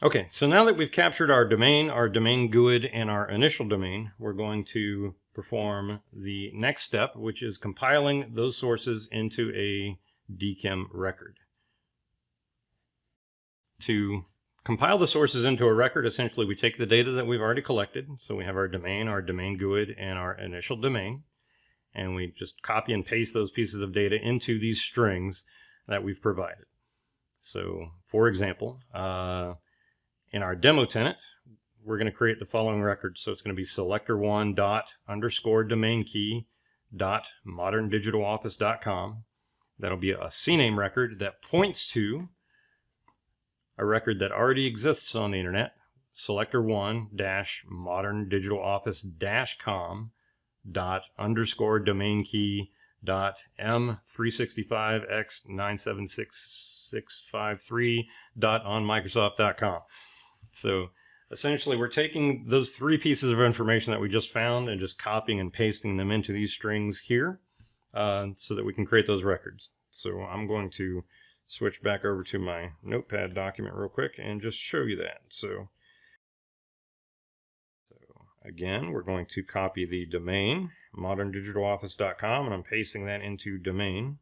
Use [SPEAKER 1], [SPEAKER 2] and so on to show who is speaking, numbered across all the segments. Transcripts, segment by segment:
[SPEAKER 1] Okay, so now that we've captured our domain, our domain GUID, and our initial domain, we're going to perform the next step, which is compiling those sources into a DKIM record. To compile the sources into a record, essentially we take the data that we've already collected. So we have our domain, our domain GUID, and our initial domain. And we just copy and paste those pieces of data into these strings that we've provided. So for example, uh, in our demo tenant, we're going to create the following record. So it's going to be selector1 dot underscore domain key dot moderndigitaloffice.com. That'll be a CNAME record that points to a record that already exists on the internet, selector1 dash moderndigitaloffice dash com dot underscore domain key dot m365x976653 dot on microsoft.com. So essentially we're taking those three pieces of information that we just found and just copying and pasting them into these strings here uh, so that we can create those records. So I'm going to switch back over to my notepad document real quick and just show you that. So, so again, we're going to copy the domain, moderndigitaloffice.com, and I'm pasting that into domain.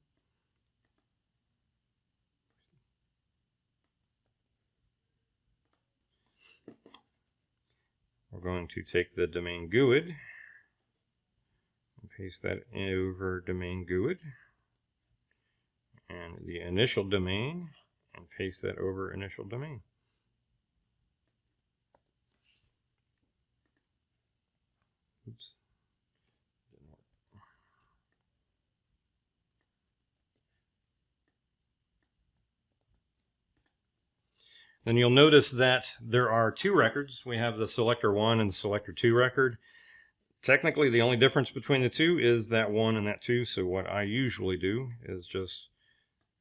[SPEAKER 1] We're going to take the domain GUID and paste that over domain GUID and the initial domain and paste that over initial domain. Oops. Then you'll notice that there are two records. We have the selector 1 and the selector 2 record. Technically, the only difference between the two is that 1 and that 2. So what I usually do is just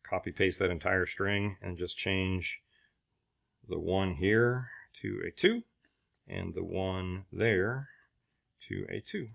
[SPEAKER 1] copy paste that entire string and just change the 1 here to a 2 and the 1 there to a 2.